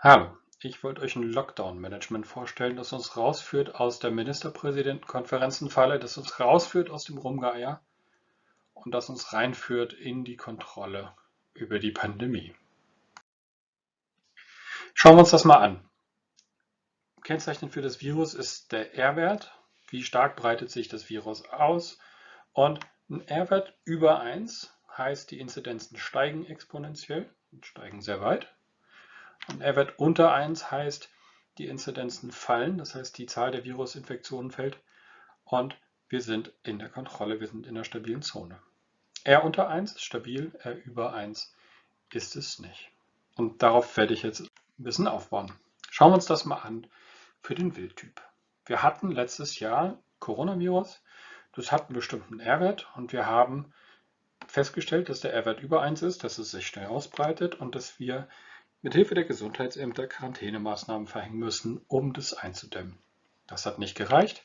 Hallo, ich wollte euch ein Lockdown-Management vorstellen, das uns rausführt aus der Ministerpräsidentenkonferenzenfalle, das uns rausführt aus dem Rumgeier und das uns reinführt in die Kontrolle über die Pandemie. Schauen wir uns das mal an. Kennzeichen für das Virus ist der R-Wert. Wie stark breitet sich das Virus aus? Und ein R-Wert über 1 heißt, die Inzidenzen steigen exponentiell und steigen sehr weit. Und R-Wert unter 1 heißt, die Inzidenzen fallen, das heißt, die Zahl der Virusinfektionen fällt und wir sind in der Kontrolle, wir sind in der stabilen Zone. R unter 1 ist stabil, R über 1 ist es nicht. Und darauf werde ich jetzt ein bisschen aufbauen. Schauen wir uns das mal an für den Wildtyp. Wir hatten letztes Jahr Coronavirus, das hat einen bestimmten R-Wert und wir haben festgestellt, dass der R-Wert über 1 ist, dass es sich schnell ausbreitet und dass wir mit Hilfe der Gesundheitsämter Quarantänemaßnahmen verhängen müssen, um das einzudämmen. Das hat nicht gereicht.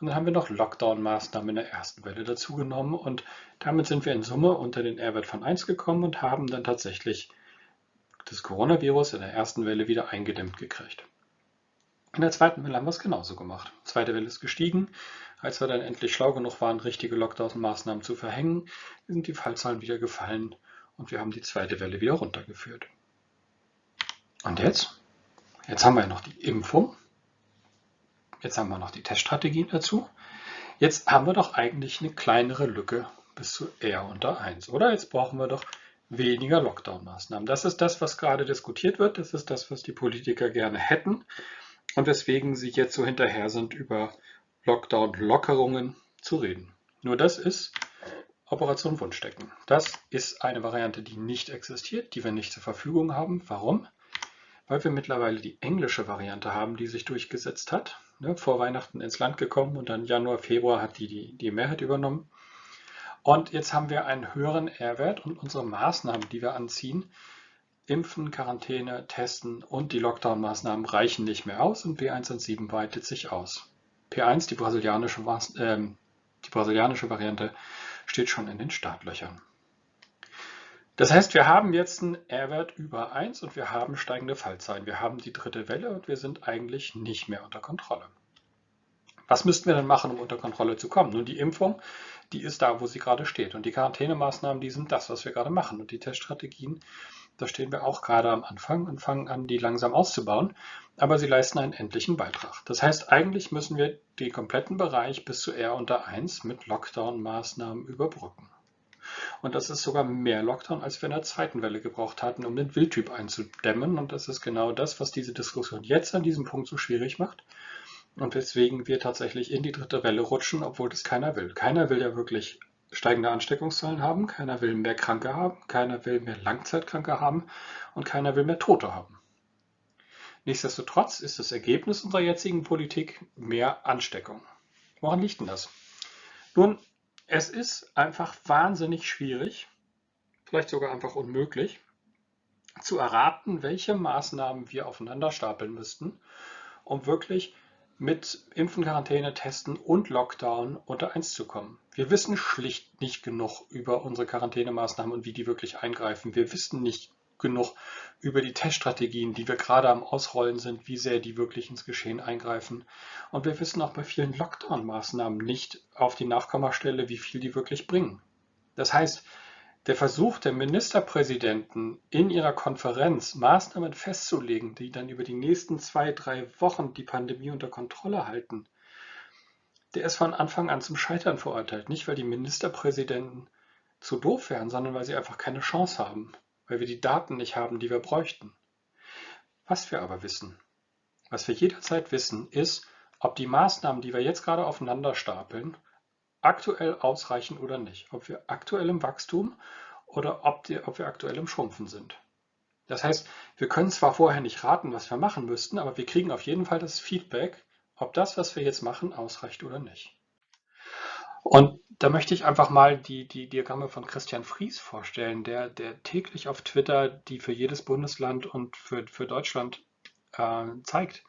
Und dann haben wir noch Lockdown-Maßnahmen in der ersten Welle dazugenommen und damit sind wir in Summe unter den R-Wert von 1 gekommen und haben dann tatsächlich das Coronavirus in der ersten Welle wieder eingedämmt gekriegt. In der zweiten Welle haben wir es genauso gemacht. Die zweite Welle ist gestiegen. Als wir dann endlich schlau genug waren, richtige Lockdown-Maßnahmen zu verhängen, sind die Fallzahlen wieder gefallen und wir haben die zweite Welle wieder runtergeführt. Und jetzt? Jetzt haben wir noch die Impfung. Jetzt haben wir noch die Teststrategien dazu. Jetzt haben wir doch eigentlich eine kleinere Lücke bis zu R unter 1, oder? Jetzt brauchen wir doch weniger Lockdown-Maßnahmen. Das ist das, was gerade diskutiert wird. Das ist das, was die Politiker gerne hätten und weswegen sie jetzt so hinterher sind, über Lockdown-Lockerungen zu reden. Nur das ist Operation Wunschdecken. Das ist eine Variante, die nicht existiert, die wir nicht zur Verfügung haben. Warum? Weil wir mittlerweile die englische Variante haben, die sich durchgesetzt hat. Ne, vor Weihnachten ins Land gekommen und dann Januar, Februar hat die, die die Mehrheit übernommen. Und jetzt haben wir einen höheren R-Wert und unsere Maßnahmen, die wir anziehen, Impfen, Quarantäne, Testen und die Lockdown-Maßnahmen reichen nicht mehr aus und B117 weitet sich aus. P1, die brasilianische, äh, die brasilianische Variante, steht schon in den Startlöchern. Das heißt, wir haben jetzt einen R-Wert über 1 und wir haben steigende Fallzahlen. Wir haben die dritte Welle und wir sind eigentlich nicht mehr unter Kontrolle. Was müssten wir denn machen, um unter Kontrolle zu kommen? Nun, die Impfung, die ist da, wo sie gerade steht. Und die Quarantänemaßnahmen, die sind das, was wir gerade machen. Und die Teststrategien, da stehen wir auch gerade am Anfang und fangen an, die langsam auszubauen. Aber sie leisten einen endlichen Beitrag. Das heißt, eigentlich müssen wir den kompletten Bereich bis zu R unter 1 mit Lockdown-Maßnahmen überbrücken. Und das ist sogar mehr Lockdown, als wir in der zweiten Welle gebraucht hatten, um den Wildtyp einzudämmen. Und das ist genau das, was diese Diskussion jetzt an diesem Punkt so schwierig macht. Und weswegen wir tatsächlich in die dritte Welle rutschen, obwohl das keiner will. Keiner will ja wirklich steigende Ansteckungszahlen haben, keiner will mehr Kranke haben, keiner will mehr Langzeitkranke haben und keiner will mehr Tote haben. Nichtsdestotrotz ist das Ergebnis unserer jetzigen Politik mehr Ansteckung. Woran liegt denn das? Nun, es ist einfach wahnsinnig schwierig, vielleicht sogar einfach unmöglich, zu erraten, welche Maßnahmen wir aufeinander stapeln müssten, um wirklich mit Impfen, Quarantäne, Testen und Lockdown unter eins zu kommen. Wir wissen schlicht nicht genug über unsere Quarantänemaßnahmen und wie die wirklich eingreifen. Wir wissen nicht genug über die Teststrategien, die wir gerade am Ausrollen sind, wie sehr die wirklich ins Geschehen eingreifen. Und wir wissen auch bei vielen Lockdown-Maßnahmen nicht auf die Nachkommastelle, wie viel die wirklich bringen. Das heißt, der Versuch der Ministerpräsidenten in ihrer Konferenz Maßnahmen festzulegen, die dann über die nächsten zwei, drei Wochen die Pandemie unter Kontrolle halten, der ist von Anfang an zum Scheitern verurteilt. Nicht, weil die Ministerpräsidenten zu doof wären, sondern weil sie einfach keine Chance haben weil wir die Daten nicht haben, die wir bräuchten. Was wir aber wissen, was wir jederzeit wissen, ist, ob die Maßnahmen, die wir jetzt gerade aufeinander stapeln, aktuell ausreichen oder nicht. Ob wir aktuell im Wachstum oder ob, die, ob wir aktuell im Schrumpfen sind. Das heißt, wir können zwar vorher nicht raten, was wir machen müssten, aber wir kriegen auf jeden Fall das Feedback, ob das, was wir jetzt machen, ausreicht oder nicht. Und da möchte ich einfach mal die, die Diagramme von Christian Fries vorstellen, der, der täglich auf Twitter die für jedes Bundesland und für, für Deutschland äh, zeigt.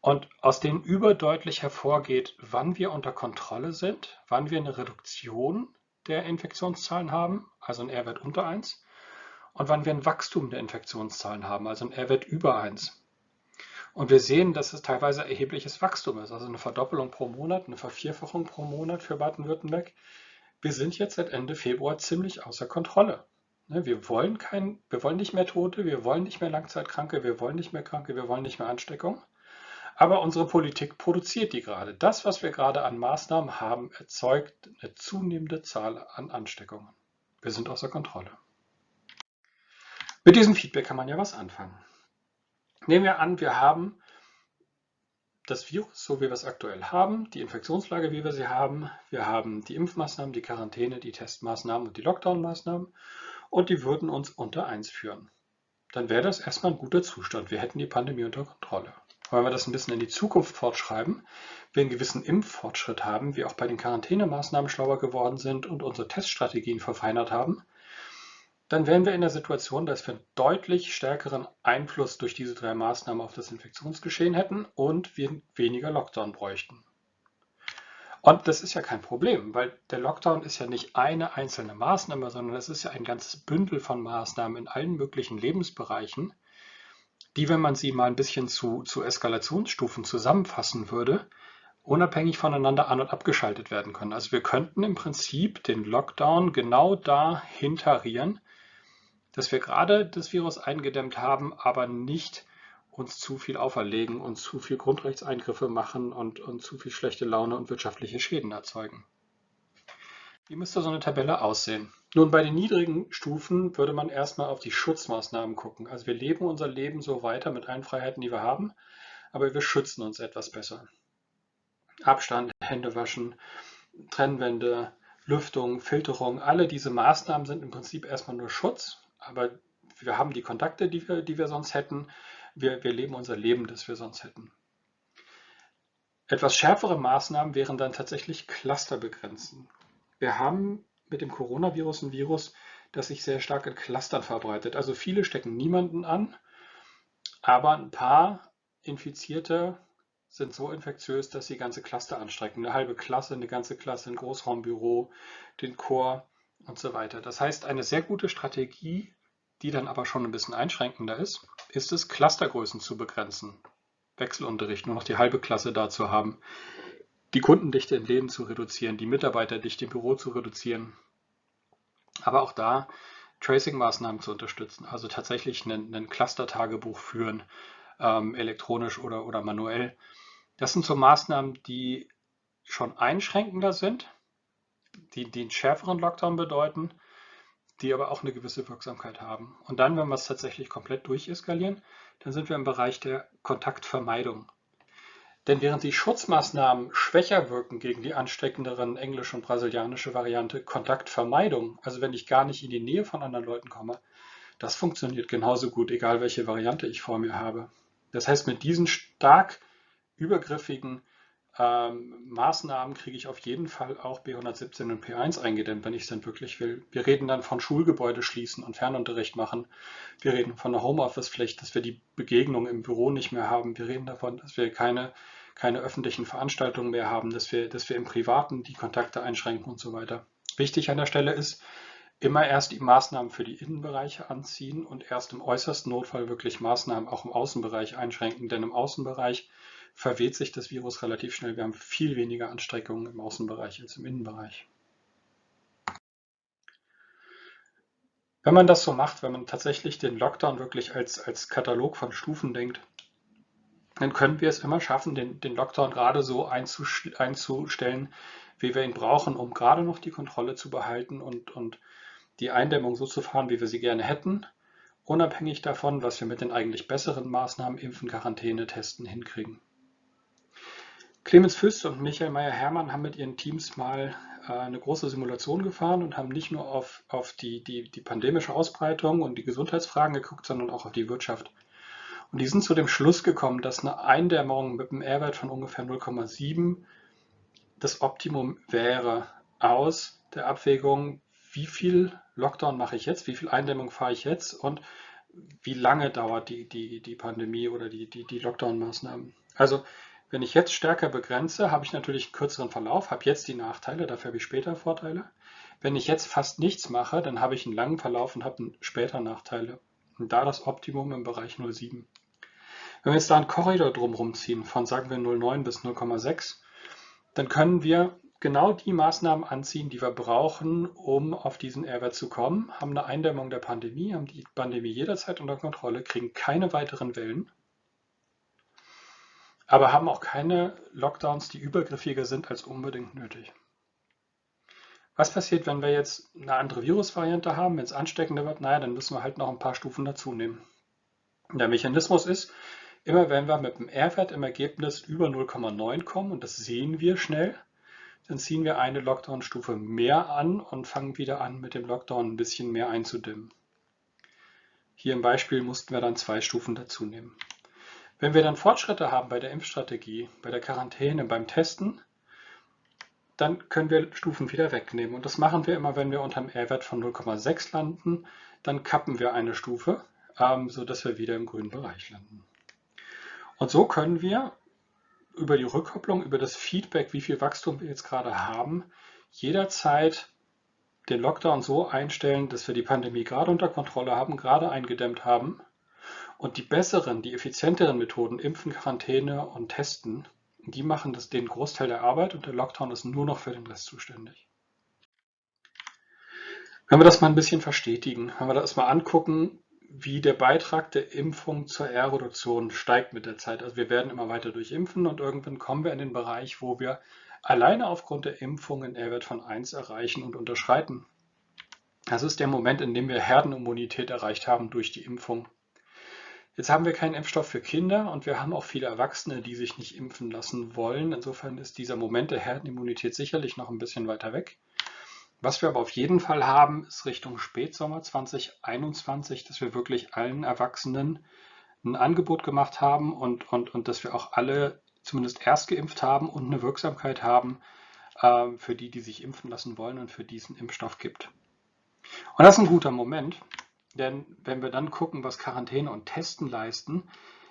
Und aus denen überdeutlich hervorgeht, wann wir unter Kontrolle sind, wann wir eine Reduktion der Infektionszahlen haben, also ein R-Wert unter 1, und wann wir ein Wachstum der Infektionszahlen haben, also ein R-Wert über 1. Und wir sehen, dass es teilweise erhebliches Wachstum ist, also eine Verdoppelung pro Monat, eine Vervierfachung pro Monat für Baden-Württemberg. Wir sind jetzt seit Ende Februar ziemlich außer Kontrolle. Ne, wir wollen, kein, wir wollen nicht mehr Tote, wir wollen nicht mehr Langzeitkranke, wir wollen nicht mehr Kranke, wir wollen nicht mehr Ansteckung. Aber unsere Politik produziert die gerade. Das, was wir gerade an Maßnahmen haben, erzeugt eine zunehmende Zahl an Ansteckungen. Wir sind außer Kontrolle. Mit diesem Feedback kann man ja was anfangen. Nehmen wir an, wir haben das Virus, so wie wir es aktuell haben, die Infektionslage, wie wir sie haben. Wir haben die Impfmaßnahmen, die Quarantäne, die Testmaßnahmen und die Lockdown-Maßnahmen und die würden uns unter 1 führen. Dann wäre das erstmal ein guter Zustand. Wir hätten die Pandemie unter Kontrolle. Wenn wir das ein bisschen in die Zukunft fortschreiben, wir einen gewissen Impffortschritt haben, wir auch bei den Quarantänemaßnahmen schlauer geworden sind und unsere Teststrategien verfeinert haben, dann wären wir in der Situation, dass wir einen deutlich stärkeren Einfluss durch diese drei Maßnahmen auf das Infektionsgeschehen hätten und wir weniger Lockdown bräuchten. Und das ist ja kein Problem, weil der Lockdown ist ja nicht eine einzelne Maßnahme, sondern das ist ja ein ganzes Bündel von Maßnahmen in allen möglichen Lebensbereichen, die, wenn man sie mal ein bisschen zu, zu Eskalationsstufen zusammenfassen würde, unabhängig voneinander an- und abgeschaltet werden können. Also wir könnten im Prinzip den Lockdown genau da hintarieren, dass wir gerade das Virus eingedämmt haben, aber nicht uns zu viel auferlegen und zu viel Grundrechtseingriffe machen und, und zu viel schlechte Laune und wirtschaftliche Schäden erzeugen. Wie müsste so eine Tabelle aussehen? Nun, bei den niedrigen Stufen würde man erstmal auf die Schutzmaßnahmen gucken. Also wir leben unser Leben so weiter mit allen Freiheiten, die wir haben, aber wir schützen uns etwas besser. Abstand, Hände waschen, Trennwände, Lüftung, Filterung, alle diese Maßnahmen sind im Prinzip erstmal nur Schutz, aber wir haben die Kontakte, die wir, die wir sonst hätten wir, wir leben unser Leben, das wir sonst hätten. Etwas schärfere Maßnahmen wären dann tatsächlich Cluster begrenzen. Wir haben mit dem Coronavirus ein Virus, das sich sehr stark in Clustern verbreitet. Also viele stecken niemanden an, aber ein paar Infizierte sind so infektiös, dass sie ganze Cluster anstrecken. Eine halbe Klasse, eine ganze Klasse, ein Großraumbüro, den Chor und so weiter. Das heißt, eine sehr gute Strategie die dann aber schon ein bisschen einschränkender ist, ist es, Clustergrößen zu begrenzen. Wechselunterricht, nur noch die halbe Klasse da zu haben, die Kundendichte in Läden zu reduzieren, die Mitarbeiterdichte im Büro zu reduzieren. Aber auch da Tracing-Maßnahmen zu unterstützen, also tatsächlich einen Cluster-Tagebuch führen, ähm, elektronisch oder, oder manuell. Das sind so Maßnahmen, die schon einschränkender sind, die, die schärferen Lockdown bedeuten, die aber auch eine gewisse Wirksamkeit haben. Und dann, wenn wir es tatsächlich komplett durcheskalieren, dann sind wir im Bereich der Kontaktvermeidung. Denn während die Schutzmaßnahmen schwächer wirken gegen die ansteckenderen englische und brasilianische Variante Kontaktvermeidung, also wenn ich gar nicht in die Nähe von anderen Leuten komme, das funktioniert genauso gut, egal welche Variante ich vor mir habe. Das heißt, mit diesen stark übergriffigen ähm, Maßnahmen kriege ich auf jeden Fall auch B117 und P1 eingedämmt, wenn ich es denn wirklich will. Wir reden dann von Schulgebäude schließen und Fernunterricht machen. Wir reden von der Homeoffice-Pflicht, dass wir die Begegnung im Büro nicht mehr haben. Wir reden davon, dass wir keine, keine öffentlichen Veranstaltungen mehr haben, dass wir, dass wir im Privaten die Kontakte einschränken und so weiter. Wichtig an der Stelle ist, immer erst die Maßnahmen für die Innenbereiche anziehen und erst im äußersten Notfall wirklich Maßnahmen auch im Außenbereich einschränken, denn im Außenbereich verweht sich das Virus relativ schnell. Wir haben viel weniger Anstreckungen im Außenbereich als im Innenbereich. Wenn man das so macht, wenn man tatsächlich den Lockdown wirklich als, als Katalog von Stufen denkt, dann können wir es immer schaffen, den, den Lockdown gerade so einzustellen, wie wir ihn brauchen, um gerade noch die Kontrolle zu behalten und, und die Eindämmung so zu fahren, wie wir sie gerne hätten, unabhängig davon, was wir mit den eigentlich besseren Maßnahmen, Impfen, Quarantäne, Testen hinkriegen. Clemens Füst und Michael Meyer-Hermann haben mit ihren Teams mal äh, eine große Simulation gefahren und haben nicht nur auf, auf die, die, die pandemische Ausbreitung und die Gesundheitsfragen geguckt, sondern auch auf die Wirtschaft. Und die sind zu dem Schluss gekommen, dass eine Eindämmung mit einem R-Wert von ungefähr 0,7 das Optimum wäre aus der Abwägung, wie viel Lockdown mache ich jetzt, wie viel Eindämmung fahre ich jetzt und wie lange dauert die, die, die Pandemie oder die, die, die Lockdown-Maßnahmen. Also wenn ich jetzt stärker begrenze, habe ich natürlich einen kürzeren Verlauf, habe jetzt die Nachteile, dafür habe ich später Vorteile. Wenn ich jetzt fast nichts mache, dann habe ich einen langen Verlauf und habe später Nachteile. Und da das Optimum im Bereich 0,7. Wenn wir jetzt da einen Korridor drumherum ziehen, von sagen wir 0,9 bis 0,6, dann können wir genau die Maßnahmen anziehen, die wir brauchen, um auf diesen R-Wert zu kommen, haben eine Eindämmung der Pandemie, haben die Pandemie jederzeit unter Kontrolle, kriegen keine weiteren Wellen, aber haben auch keine Lockdowns, die übergriffiger sind als unbedingt nötig. Was passiert, wenn wir jetzt eine andere Virusvariante haben, wenn es ansteckender wird? Naja, dann müssen wir halt noch ein paar Stufen dazu nehmen. Der Mechanismus ist, immer wenn wir mit dem R-Wert im Ergebnis über 0,9 kommen, und das sehen wir schnell, dann ziehen wir eine Lockdown-Stufe mehr an und fangen wieder an, mit dem Lockdown ein bisschen mehr einzudimmen. Hier im Beispiel mussten wir dann zwei Stufen dazu nehmen. Wenn wir dann Fortschritte haben bei der Impfstrategie, bei der Quarantäne, beim Testen, dann können wir Stufen wieder wegnehmen. Und das machen wir immer, wenn wir unter dem R-Wert von 0,6 landen, dann kappen wir eine Stufe, ähm, sodass wir wieder im grünen Bereich landen. Und so können wir über die Rückkopplung, über das Feedback, wie viel Wachstum wir jetzt gerade haben, jederzeit den Lockdown so einstellen, dass wir die Pandemie gerade unter Kontrolle haben, gerade eingedämmt haben und die besseren, die effizienteren Methoden, Impfen, Quarantäne und Testen, die machen das den Großteil der Arbeit und der Lockdown ist nur noch für den Rest zuständig. Wenn wir das mal ein bisschen verstetigen, wenn wir das mal angucken, wie der Beitrag der Impfung zur R-Reduktion steigt mit der Zeit. Also wir werden immer weiter durchimpfen und irgendwann kommen wir in den Bereich, wo wir alleine aufgrund der Impfung einen R-Wert von 1 erreichen und unterschreiten. Das ist der Moment, in dem wir Herdenimmunität erreicht haben durch die Impfung. Jetzt haben wir keinen Impfstoff für Kinder und wir haben auch viele Erwachsene, die sich nicht impfen lassen wollen. Insofern ist dieser Moment der Herdenimmunität sicherlich noch ein bisschen weiter weg. Was wir aber auf jeden Fall haben, ist Richtung Spätsommer 2021, dass wir wirklich allen Erwachsenen ein Angebot gemacht haben und, und, und dass wir auch alle zumindest erst geimpft haben und eine Wirksamkeit haben äh, für die, die sich impfen lassen wollen und für diesen Impfstoff gibt. Und das ist ein guter Moment, denn wenn wir dann gucken, was Quarantäne und Testen leisten,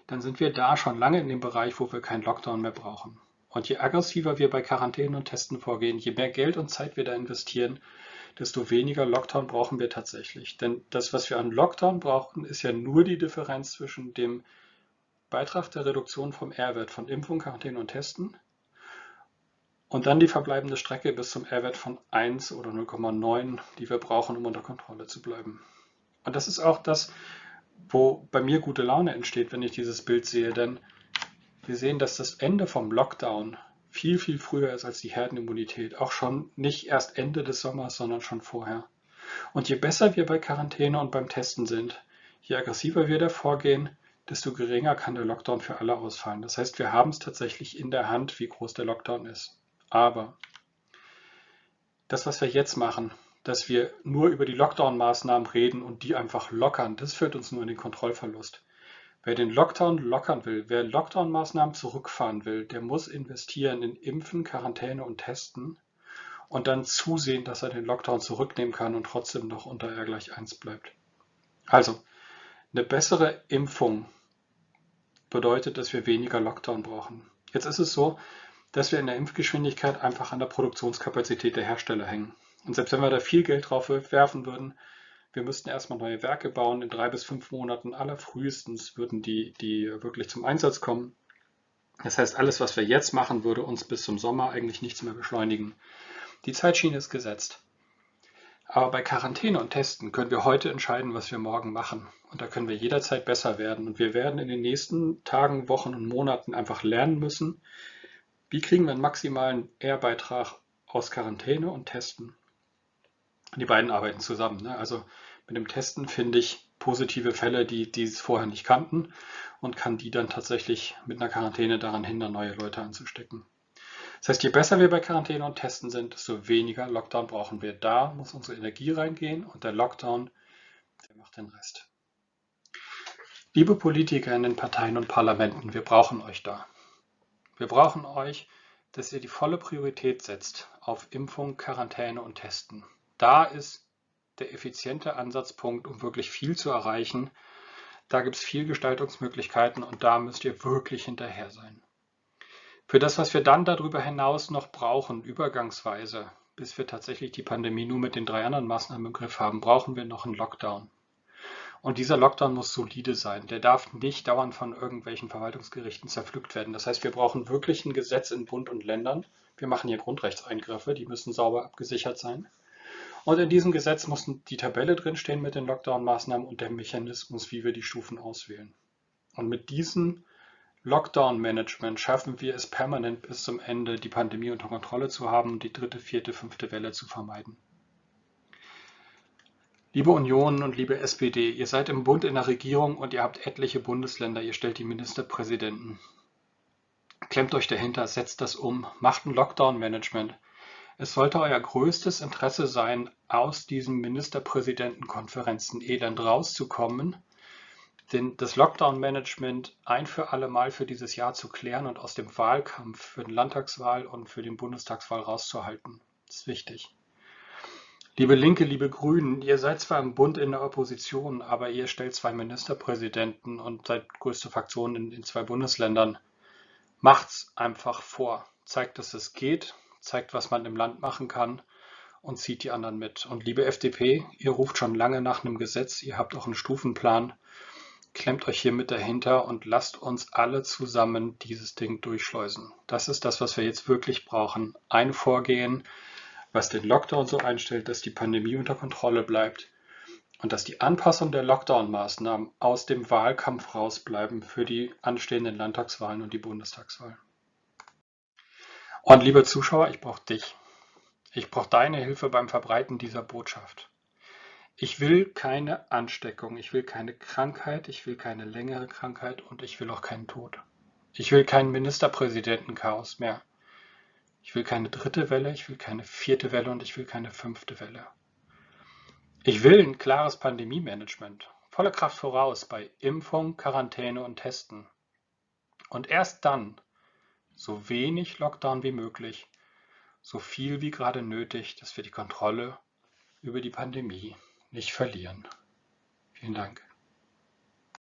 dann sind wir da schon lange in dem Bereich, wo wir keinen Lockdown mehr brauchen. Und je aggressiver wir bei Quarantäne und Testen vorgehen, je mehr Geld und Zeit wir da investieren, desto weniger Lockdown brauchen wir tatsächlich. Denn das, was wir an Lockdown brauchen, ist ja nur die Differenz zwischen dem Beitrag der Reduktion vom R-Wert von Impfung, Quarantäne und Testen und dann die verbleibende Strecke bis zum R-Wert von 1 oder 0,9, die wir brauchen, um unter Kontrolle zu bleiben. Und das ist auch das, wo bei mir gute Laune entsteht, wenn ich dieses Bild sehe, denn wir sehen, dass das Ende vom Lockdown viel, viel früher ist als die Herdenimmunität. Auch schon nicht erst Ende des Sommers, sondern schon vorher. Und je besser wir bei Quarantäne und beim Testen sind, je aggressiver wir da vorgehen, desto geringer kann der Lockdown für alle ausfallen. Das heißt, wir haben es tatsächlich in der Hand, wie groß der Lockdown ist. Aber das, was wir jetzt machen, dass wir nur über die Lockdown-Maßnahmen reden und die einfach lockern, das führt uns nur in den Kontrollverlust. Wer den Lockdown lockern will, wer Lockdown-Maßnahmen zurückfahren will, der muss investieren in Impfen, Quarantäne und Testen und dann zusehen, dass er den Lockdown zurücknehmen kann und trotzdem noch unter R gleich 1 bleibt. Also, eine bessere Impfung bedeutet, dass wir weniger Lockdown brauchen. Jetzt ist es so, dass wir in der Impfgeschwindigkeit einfach an der Produktionskapazität der Hersteller hängen. Und selbst wenn wir da viel Geld drauf werfen würden, wir müssten erstmal neue Werke bauen. In drei bis fünf Monaten allerfrühestens würden die, die wirklich zum Einsatz kommen. Das heißt, alles, was wir jetzt machen, würde uns bis zum Sommer eigentlich nichts mehr beschleunigen. Die Zeitschiene ist gesetzt. Aber bei Quarantäne und Testen können wir heute entscheiden, was wir morgen machen. Und da können wir jederzeit besser werden. Und wir werden in den nächsten Tagen, Wochen und Monaten einfach lernen müssen, wie kriegen wir einen maximalen R-Beitrag aus Quarantäne und Testen. Die beiden arbeiten zusammen. Ne? Also mit dem Testen finde ich positive Fälle, die, die es vorher nicht kannten und kann die dann tatsächlich mit einer Quarantäne daran hindern, neue Leute anzustecken. Das heißt, je besser wir bei Quarantäne und Testen sind, desto weniger Lockdown brauchen wir. Da muss unsere Energie reingehen und der Lockdown, der macht den Rest. Liebe Politiker in den Parteien und Parlamenten, wir brauchen euch da. Wir brauchen euch, dass ihr die volle Priorität setzt auf Impfung, Quarantäne und Testen da ist der effiziente Ansatzpunkt, um wirklich viel zu erreichen. Da gibt es viel Gestaltungsmöglichkeiten und da müsst ihr wirklich hinterher sein. Für das, was wir dann darüber hinaus noch brauchen, übergangsweise, bis wir tatsächlich die Pandemie nur mit den drei anderen Maßnahmen im Griff haben, brauchen wir noch einen Lockdown. Und dieser Lockdown muss solide sein. Der darf nicht dauernd von irgendwelchen Verwaltungsgerichten zerpflückt werden. Das heißt, wir brauchen wirklich ein Gesetz in Bund und Ländern. Wir machen hier Grundrechtseingriffe, die müssen sauber abgesichert sein. Und in diesem Gesetz muss die Tabelle drinstehen mit den Lockdown-Maßnahmen und der Mechanismus, wie wir die Stufen auswählen. Und mit diesem Lockdown-Management schaffen wir es permanent bis zum Ende, die Pandemie unter Kontrolle zu haben und die dritte, vierte, fünfte Welle zu vermeiden. Liebe Union und liebe SPD, ihr seid im Bund in der Regierung und ihr habt etliche Bundesländer, ihr stellt die Ministerpräsidenten. Klemmt euch dahinter, setzt das um, macht ein Lockdown-Management. Es sollte euer größtes Interesse sein, aus diesen Ministerpräsidentenkonferenzen elend rauszukommen den, das Lockdown-Management ein für alle Mal für dieses Jahr zu klären und aus dem Wahlkampf für den Landtagswahl und für den Bundestagswahl rauszuhalten. Ist wichtig. Liebe Linke, liebe Grünen, ihr seid zwar im Bund in der Opposition, aber ihr stellt zwei Ministerpräsidenten und seid größte Fraktion in den zwei Bundesländern. Macht's einfach vor. Zeigt, dass es geht, zeigt, was man im Land machen kann und zieht die anderen mit. Und liebe FDP, ihr ruft schon lange nach einem Gesetz, ihr habt auch einen Stufenplan Klemmt euch hier mit dahinter und lasst uns alle zusammen dieses Ding durchschleusen. Das ist das, was wir jetzt wirklich brauchen. Ein Vorgehen, was den Lockdown so einstellt, dass die Pandemie unter Kontrolle bleibt und dass die Anpassung der Lockdown-Maßnahmen aus dem Wahlkampf rausbleiben für die anstehenden Landtagswahlen und die Bundestagswahl. Und liebe Zuschauer, ich brauche dich. Ich brauche deine Hilfe beim Verbreiten dieser Botschaft. Ich will keine Ansteckung, ich will keine Krankheit, ich will keine längere Krankheit und ich will auch keinen Tod. Ich will keinen Ministerpräsidentenchaos mehr. Ich will keine dritte Welle, ich will keine vierte Welle und ich will keine fünfte Welle. Ich will ein klares Pandemie-Management, volle Kraft voraus bei Impfung, Quarantäne und Testen. Und erst dann so wenig Lockdown wie möglich, so viel wie gerade nötig, dass wir die Kontrolle über die Pandemie nicht verlieren. Vielen Dank.